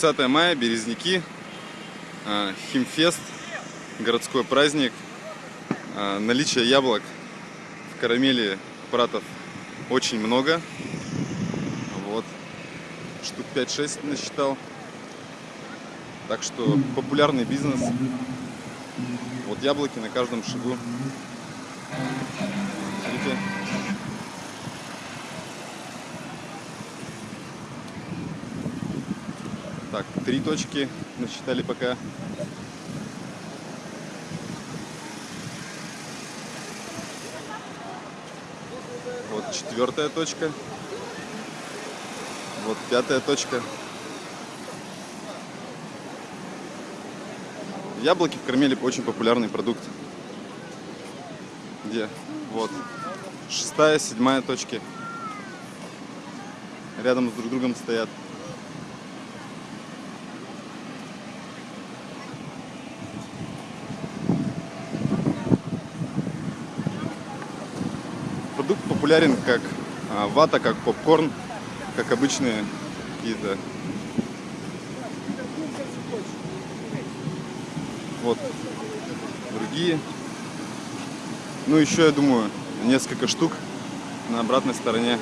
30 мая, Березники, а, Химфест, городской праздник. А, наличие яблок в карамели пратов очень много. Вот. Штук 5-6 насчитал. Так что популярный бизнес. Вот яблоки на каждом шагу. Так, три точки насчитали пока. Вот четвертая точка. Вот пятая точка. Яблоки в Кармеле очень популярный продукт. Где? Вот. Шестая, седьмая точки. Рядом с друг другом стоят. Продукт популярен как а, вата, как попкорн, как обычные какие-то Вот. Другие. Ну, еще, я думаю, несколько штук на обратной стороне